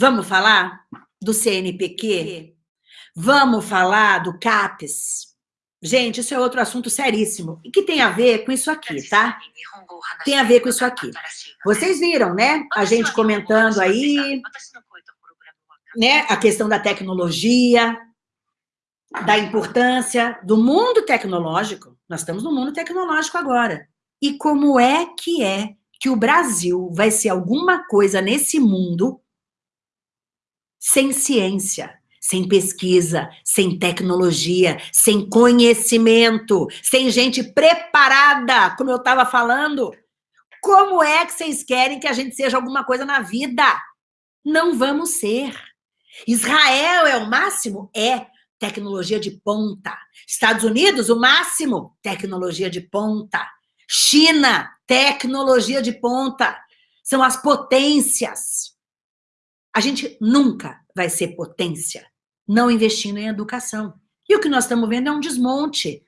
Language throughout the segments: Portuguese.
Vamos falar do CNPq? Vamos falar do CAPES? Gente, isso é outro assunto seríssimo. E que tem a ver com isso aqui, tá? Tem a ver com isso aqui. Vocês viram, né? A gente comentando aí, né? A questão da tecnologia, da importância do mundo tecnológico. Nós estamos no mundo tecnológico agora. E como é que é que o Brasil vai ser alguma coisa nesse mundo sem ciência, sem pesquisa, sem tecnologia, sem conhecimento, sem gente preparada, como eu estava falando. Como é que vocês querem que a gente seja alguma coisa na vida? Não vamos ser. Israel é o máximo? É. Tecnologia de ponta. Estados Unidos, o máximo? Tecnologia de ponta. China, tecnologia de ponta. São as potências. A gente nunca vai ser potência não investindo em educação. E o que nós estamos vendo é um desmonte.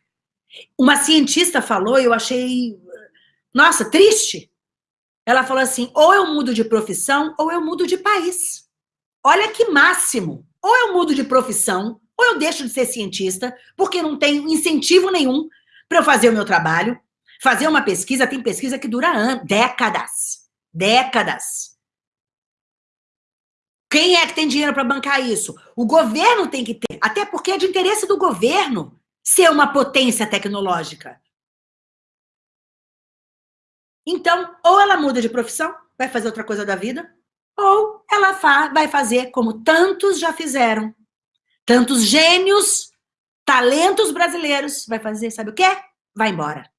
Uma cientista falou, eu achei, nossa, triste. Ela falou assim, ou eu mudo de profissão, ou eu mudo de país. Olha que máximo. Ou eu mudo de profissão, ou eu deixo de ser cientista, porque não tenho incentivo nenhum para eu fazer o meu trabalho. Fazer uma pesquisa, tem pesquisa que dura décadas. Décadas. Quem é que tem dinheiro para bancar isso? O governo tem que ter, até porque é de interesse do governo ser uma potência tecnológica. Então, ou ela muda de profissão, vai fazer outra coisa da vida, ou ela vai fazer como tantos já fizeram. Tantos gênios, talentos brasileiros, vai fazer, sabe o quê? Vai embora.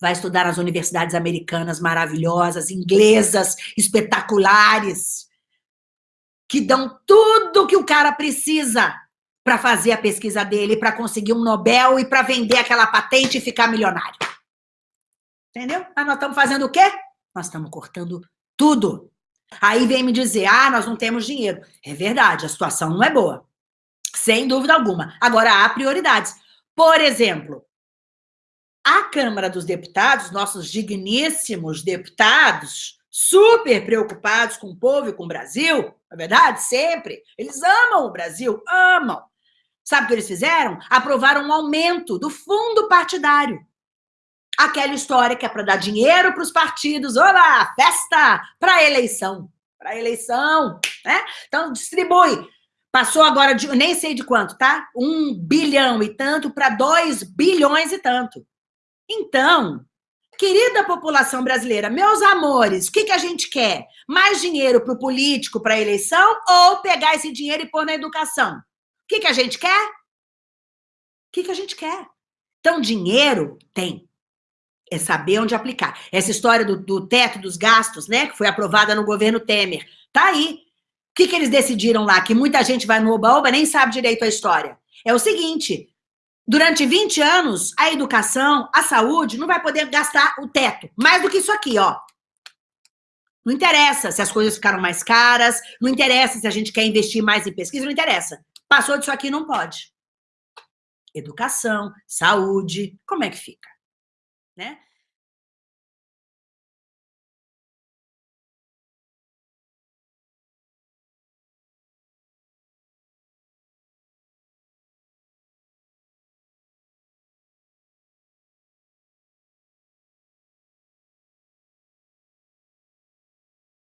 Vai estudar nas universidades americanas maravilhosas, inglesas, espetaculares que dão tudo que o cara precisa para fazer a pesquisa dele, para conseguir um Nobel e para vender aquela patente e ficar milionário. Entendeu? Mas nós estamos fazendo o quê? Nós estamos cortando tudo. Aí vem me dizer, ah, nós não temos dinheiro. É verdade, a situação não é boa. Sem dúvida alguma. Agora, há prioridades. Por exemplo, a Câmara dos Deputados, nossos digníssimos deputados, super preocupados com o povo e com o Brasil, não é verdade? Sempre. Eles amam o Brasil, amam. Sabe o que eles fizeram? Aprovaram um aumento do fundo partidário. Aquela história que é para dar dinheiro para os partidos, olá, festa para eleição. Para eleição, né? Então, distribui. Passou agora, de, nem sei de quanto, tá? Um bilhão e tanto para dois bilhões e tanto. Então, Querida população brasileira, meus amores, o que, que a gente quer? Mais dinheiro para o político, para a eleição, ou pegar esse dinheiro e pôr na educação? O que, que a gente quer? O que, que a gente quer? Então, dinheiro tem. É saber onde aplicar. Essa história do, do teto dos gastos, né, que foi aprovada no governo Temer, tá aí. O que, que eles decidiram lá? Que muita gente vai no oba-oba nem sabe direito a história. É o seguinte, Durante 20 anos, a educação, a saúde, não vai poder gastar o teto. Mais do que isso aqui, ó. Não interessa se as coisas ficaram mais caras, não interessa se a gente quer investir mais em pesquisa, não interessa. Passou disso aqui, não pode. Educação, saúde, como é que fica? Né?